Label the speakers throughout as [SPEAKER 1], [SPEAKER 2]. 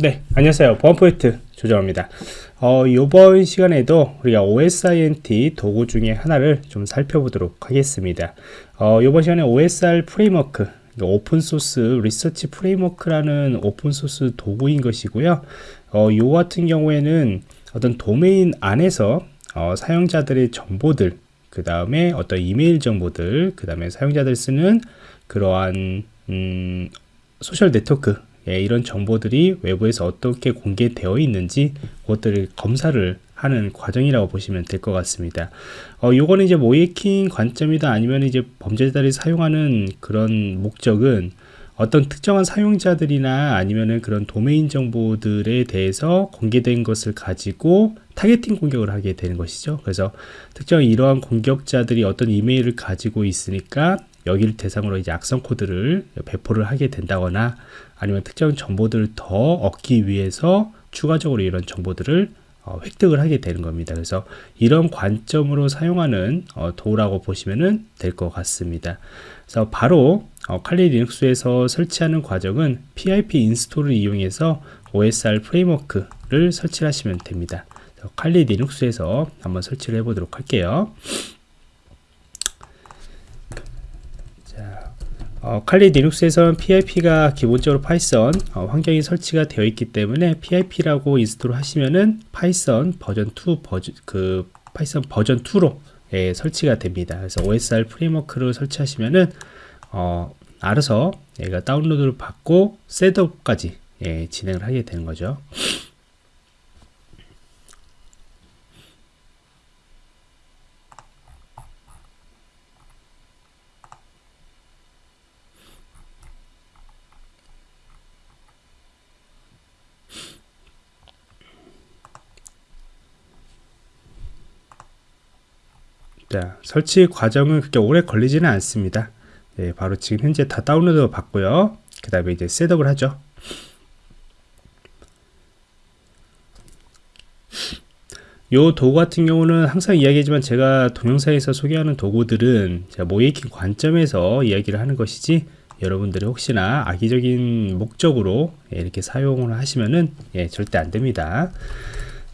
[SPEAKER 1] 네, 안녕하세요. 보안 프로젝트 조정원입니다. 어, 이번 시간에도 우리가 OSINT 도구 중에 하나를 좀 살펴보도록 하겠습니다. 어, 이번 시간에 OSR 프레임워크, 오픈소스 리서치 프레임워크라는 오픈소스 도구인 것이고요. 어, 요 같은 경우에는 어떤 도메인 안에서 어, 사용자들의 정보들, 그 다음에 어떤 이메일 정보들, 그 다음에 사용자들 쓰는 그러한 음, social network 예, 이런 정보들이 외부에서 어떻게 공개되어 있는지 그것들을 검사를 하는 과정이라고 보시면 될 것 같습니다. 어, 요거는 이제 모의해킹 관점이다 아니면 이제 범죄자들이 사용하는 그런 목적은 어떤 특정한 사용자들이나 아니면은 그런 도메인 정보들에 대해서 공개된 것을 가지고 targeting 공격을 하게 되는 것이죠. 그래서 특정 이러한 공격자들이 어떤 이메일을 가지고 있으니까 여기를 대상으로 이제 악성 코드를 배포를 하게 된다거나 아니면 특정 정보들을 더 얻기 위해서 추가적으로 이런 정보들을 어, 획득을 하게 되는 겁니다. 그래서 이런 관점으로 사용하는 어, 도구라고 보시면 될 것 같습니다. 그래서 바로 어, 칼리 리눅스에서 설치하는 과정은 PIP install을 이용해서 OSR 프레임워크를 설치하시면 됩니다. 칼리 리눅스에서 한번 설치를 해보도록 할게요. 어, 칼리 리눅스에서는 PIP가 기본적으로 파이썬 어, 환경이 설치가 되어 있기 때문에 PIP라고 install 하시면은 파이썬 버전 2 버전 그 파이썬 버전 2로 예, 설치가 됩니다. 그래서 OSR 프레임워크를 설치하시면은 어, 알아서 얘가 다운로드를 받고 setup까지 예, 진행을 하게 되는 거죠. 자, 설치 과정은 그렇게 오래 걸리지는 않습니다. 예, 바로 지금 현재 다 다운로드 받고요. 그 다음에 이제 셋업을 하죠. 요 도구 같은 경우는 항상 이야기하지만 제가 동영상에서 소개하는 도구들은 모이킹 관점에서 이야기를 하는 것이지 여러분들이 혹시나 악의적인 목적으로 이렇게 사용을 하시면은 예, 절대 안 됩니다.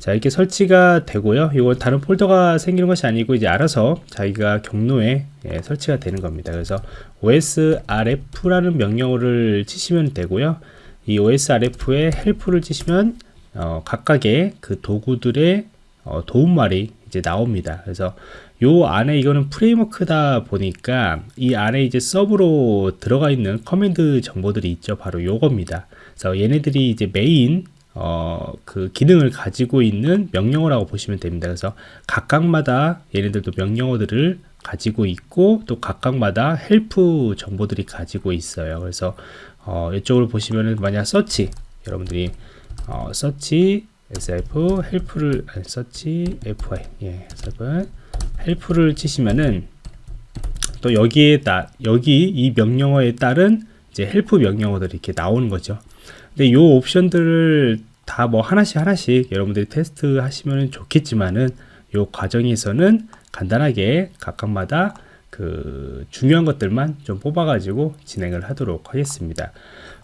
[SPEAKER 1] 자 이렇게 설치가 되고요. 이건 다른 폴더가 생기는 것이 아니고 이제 알아서 자기가 경로에 예, 설치가 되는 겁니다. 그래서 osrf라는 명령어를 치시면 되고요. 이 osrf에 help를 치시면 어, 각각의 그 도구들의 어, 도움말이 이제 나옵니다. 그래서 요 안에 이거는 framework다 보니까 이 안에 이제 sub로 들어가 있는 command 정보들이 있죠. 바로 요겁니다. 그래서 얘네들이 이제 메인 어, 그 기능을 가지고 있는 명령어라고 보시면 됩니다. 그래서 각각마다 얘네들도 명령어들을 가지고 있고 또 각각마다 help 정보들이 가지고 있어요. 그래서 어, 이쪽으로 보시면은 만약 서치 여러분들이 어, 서치 sf help를 아니, 서치 fy 예, sf 헬프를 치시면은 또 여기에 따 여기 이 명령어에 따른 이제 help 명령어들이 이렇게 나오는 거죠. 근데 이 옵션들을 다 뭐 하나씩 하나씩 여러분들이 테스트 하시면 좋겠지만은 이 과정에서는 간단하게 각각마다 그 중요한 것들만 좀 뽑아 가지고 진행을 하도록 하겠습니다.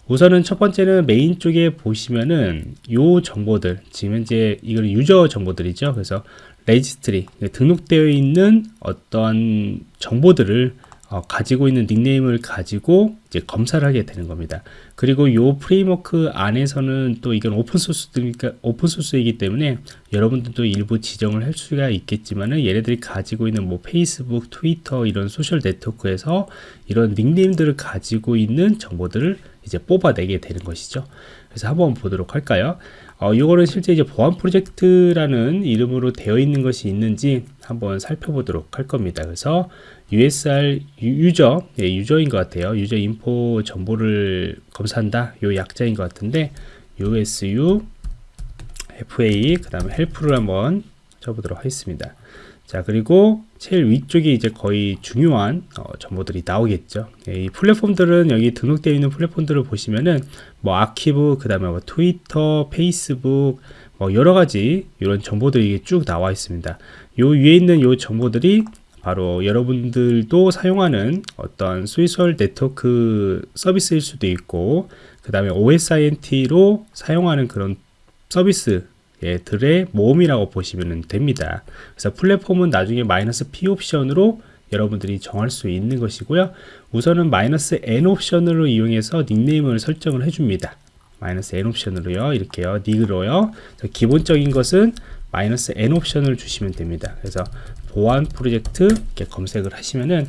[SPEAKER 1] 우선은 첫 번째는 메인 쪽에 보시면은 요 정보들 지금 현재 이걸 user 정보들이죠. 그래서 registry 등록되어 있는 어떤 정보들을 어, 가지고 있는 닉네임을 가지고 이제 검사를 하게 되는 겁니다. 그리고 요 framework 안에서는 또 이건 오픈소스니까 오픈소스이기 때문에 여러분들도 일부 지정을 할 수가 있겠지만은 얘네들이 가지고 있는 뭐 페이스북, 트위터 이런 social network에서 이런 닉네임들을 가지고 있는 정보들을 이제 뽑아내게 되는 것이죠. 그래서 한번 보도록 할까요? 어, 이거는 실제 이제 보안 프로젝트라는 이름으로 되어 있는 것이 있는지 한번 살펴보도록 할 겁니다. 그래서 USR 유저, 예, 유저인 것 같아요. user info 정보를 검사한다. 요 약자인 것 같은데 USUFY 그 다음에 help를 한번 쳐보도록 하겠습니다. 자 그리고 제일 위쪽에 이제 거의 중요한 어, 정보들이 나오겠죠. 예, 이 플랫폼들은 여기 등록되어 있는 플랫폼들을 보시면은 뭐 아키브 그 다음에 뭐 트위터 페이스북 뭐 여러가지 이런 정보들이 쭉 나와 있습니다. 요 위에 있는 요 정보들이 바로 여러분들도 사용하는 어떤 소셜 네트워크 서비스일 수도 있고 그 다음에 OSINT로 사용하는 그런 서비스 들의 모음이라고 보시면 됩니다. 그래서 플랫폼은 나중에 마이너스 P 옵션으로 여러분들이 정할 수 있는 것이고요. 우선은 마이너스 N 옵션으로 이용해서 닉네임을 설정을 해줍니다. 마이너스 N 옵션으로요. 이렇게요. nick으로요. 기본적인 것은 마이너스 N 옵션을 주시면 됩니다. 그래서 보안 프로젝트 이렇게 검색을 하시면은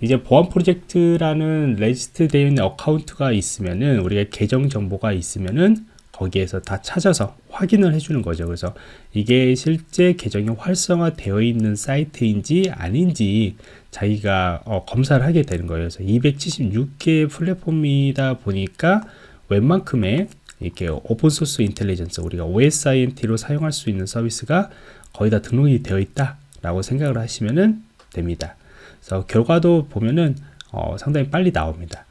[SPEAKER 1] 이제 보안 프로젝트라는 regist 되어 있는 account가 있으면은 우리가 계정 정보가 있으면은 거기에서 다 찾아서 확인을 해주는 거죠. 그래서 이게 실제 계정이 활성화되어 있는 사이트인지 아닌지 자기가 어, 검사를 하게 되는 거예요. 그래서 276개 플랫폼이다 보니까 웬만큼의 이렇게 오픈소스 인텔리전스 우리가 OSINT로 사용할 수 있는 서비스가 거의 다 등록이 되어 있다 라고 생각을 하시면 됩니다. 그래서 결과도 보면은 어, 상당히 빨리 나옵니다.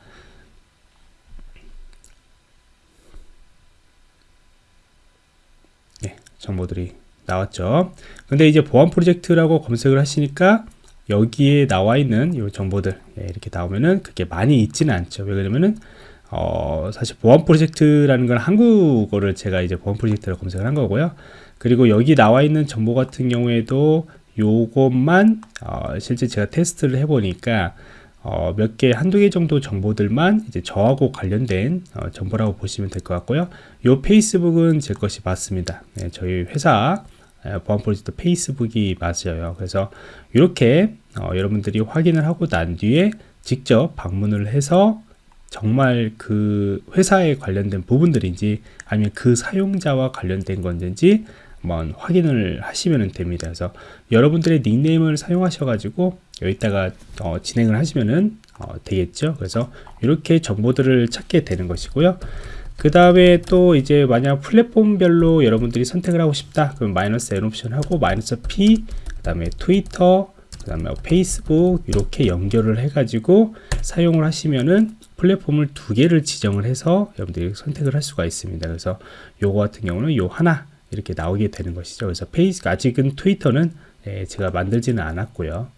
[SPEAKER 1] 네, 정보들이 나왔죠. 근데 이제 보안 프로젝트라고 검색을 하시니까 여기에 나와 있는 이 정보들 예, 이렇게 나오면은 그게 많이 있지는 않죠. 왜냐면은 어, 사실 보안 프로젝트라는 건 한국어를 제가 이제 보안 프로젝트를 검색을 한 거고요. 그리고 여기 나와 있는 정보 같은 경우에도 요것만 어, 실제 제가 테스트를 해보니까 어, 몇 개, 한두 개 정도 정보들만 이제 저하고 관련된 어, 정보라고 보시면 될 것 같고요. 요 페이스북은 제 것이 맞습니다. 네, 저희 회사 보안 프로젝트 페이스북이 맞아요. 그래서 이렇게 어, 여러분들이 확인을 하고 난 뒤에 직접 방문을 해서 정말 그 회사에 관련된 부분들인지 아니면 그 사용자와 관련된 건지 한번 확인을 하시면 됩니다. 그래서 여러분들의 닉네임을 사용하셔 가지고 여기다가 어, 진행을 하시면은 어, 되겠죠. 그래서 이렇게 정보들을 찾게 되는 것이고요. 그 다음에 또 이제 만약 플랫폼별로 여러분들이 선택을 하고 싶다 그럼 마이너스 N 옵션 하고 마이너스 P 그 다음에 트위터 그 다음에 페이스북 이렇게 연결을 해 가지고 사용을 하시면은 플랫폼을 두 개를 지정을 해서 여러분들이 선택을 할 수가 있습니다 그래서 요거 같은 경우는 요 하나 이렇게 나오게 되는 것이죠 그래서 페이스 아직은 트위터는 예, 제가 만들지는 않았고요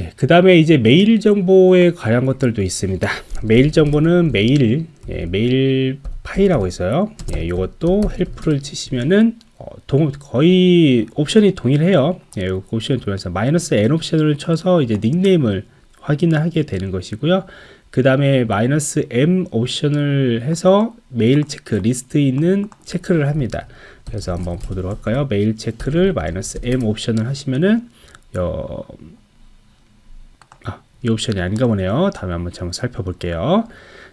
[SPEAKER 1] 예, 그 다음에 이제 메일 정보에 관한 것들도 있습니다. 메일 정보는 메일, 예, 메일 파일하고 있어요. 예, 이것도 help를 치시면은 어, 동, 거의 옵션이 동일해요. 예, 옵션이 동일해서 마이너스 n 옵션을 쳐서 이제 닉네임을 확인을 하게 되는 것이고요. 그 다음에 마이너스 m 옵션을 해서 메일 체크 리스트에 있는 체크를 합니다. 그래서 한번 보도록 할까요? 메일 체크를 마이너스 m 옵션을 하시면은 어, 이 옵션이 아닌가 보네요. 다음에 한번 한번 살펴볼게요.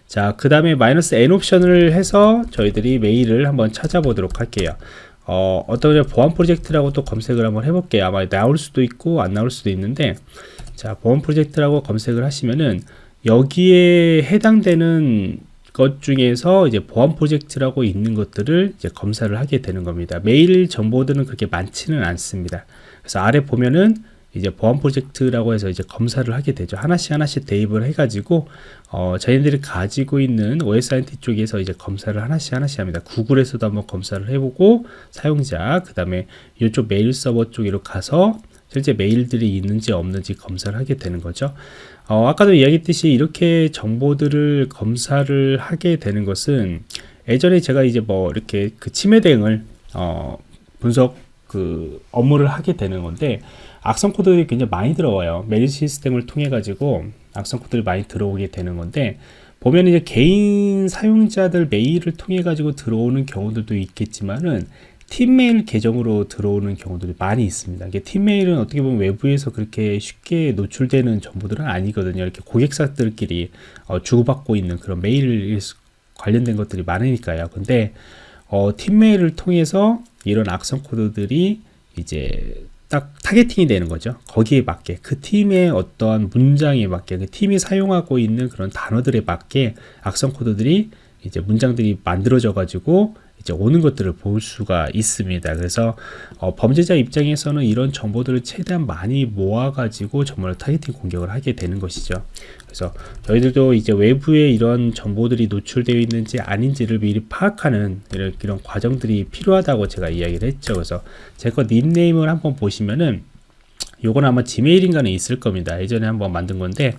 [SPEAKER 1] 자, 그 다음에 마이너스 n 옵션을 해서 저희들이 메일을 한번 찾아보도록 할게요. 어, 어떤 보안 프로젝트라고 또 검색을 한번 해볼게요. 아마 나올 수도 있고 안 나올 수도 있는데 자, 보안 프로젝트라고 검색을 하시면은 여기에 해당되는 것 중에서 이제 보안 프로젝트라고 있는 것들을 이제 검사를 하게 되는 겁니다. 메일 정보들은 그렇게 많지는 않습니다. 그래서 아래 보면은 이제 보안 프로젝트라고 해서 이제 검사를 하게 되죠. 하나씩 하나씩 대입을 해가지고 어, 저희들이 가지고 있는 OSINT 쪽에서 이제 검사를 하나씩 하나씩 합니다. 구글에서도 한번 검사를 해보고 사용자 그 다음에 이쪽 메일 서버 쪽으로 가서 실제 메일들이 있는지 없는지 검사를 하게 되는 거죠. 어, 아까도 이야기했듯이 이렇게 정보들을 검사를 하게 되는 것은 예전에 제가 이제 뭐 이렇게 그 침해 대응을 어, 분석 그 업무를 하게 되는 건데 악성 코드들이 굉장히 많이 들어와요. 메일 시스템을 통해 가지고 악성 코드들이 많이 들어오게 되는 건데 보면 이제 개인 사용자들 메일을 통해 가지고 들어오는 경우들도 있겠지만은 팀 메일 계정으로 들어오는 경우들이 많이 있습니다. 이게 팀 메일은 어떻게 보면 외부에서 그렇게 쉽게 노출되는 정보들은 아니거든요. 이렇게 고객사들끼리 어, 주고받고 있는 그런 메일 관련된 것들이 많으니까요. 근데 어, 팀 메일을 통해서 이런 악성 코드들이 이제 딱 targeting이 되는 거죠. 거기에 맞게 그 팀의 어떠한 문장에 맞게 그 팀이 사용하고 있는 그런 단어들에 맞게 악성 코드들이 이제 문장들이 만들어져 가지고 이제 오는 것들을 볼 수가 있습니다. 그래서 어, 범죄자 입장에서는 이런 정보들을 최대한 많이 모아가지고 정말 targeting 공격을 하게 되는 것이죠. 그래서 저희들도 이제 외부에 이런 정보들이 노출되어 있는지 아닌지를 미리 파악하는 이런, 이런 과정들이 필요하다고 제가 이야기를 했죠. 그래서 제 거 닉네임을 한번 보시면은 요건 아마 지메일인가는 있을 겁니다. 예전에 한번 만든 건데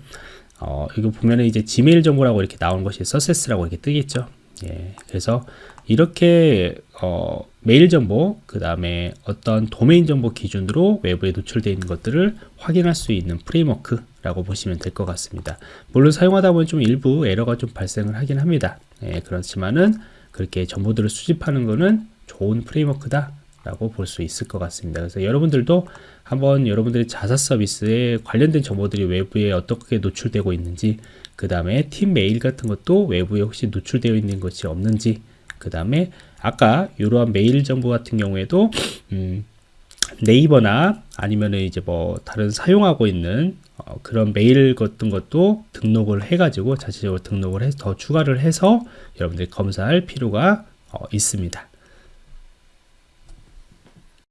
[SPEAKER 1] 어, 이거 보면은 이제 지메일 정보라고 이렇게 나오는 것이 success라고 이렇게 뜨겠죠. 예, 그래서 이렇게 어, 메일 정보, 그 다음에 어떤 도메인 정보 기준으로 외부에 노출되어 있는 것들을 확인할 수 있는 framework 라고 보시면 될 것 같습니다. 물론 사용하다 보면 좀 일부 에러가 좀 발생을 하긴 합니다. 예, 그렇지만은 그렇게 정보들을 수집하는 거는 좋은 framework다. 라고 볼 수 있을 것 같습니다. 그래서 여러분들도 한번 여러분들의 자사 서비스에 관련된 정보들이 외부에 어떻게 노출되고 있는지 그 다음에 팀 메일 같은 것도 외부에 혹시 노출되어 있는 것이 없는지 그 다음에 아까 이러한 메일 정보 같은 경우에도 음, 네이버나 아니면은 이제 뭐 다른 사용하고 있는 어, 그런 메일 같은 것도 등록을 해가지고 자체적으로 등록을 해서 더 추가를 해서 여러분들이 검사할 필요가 어, 있습니다.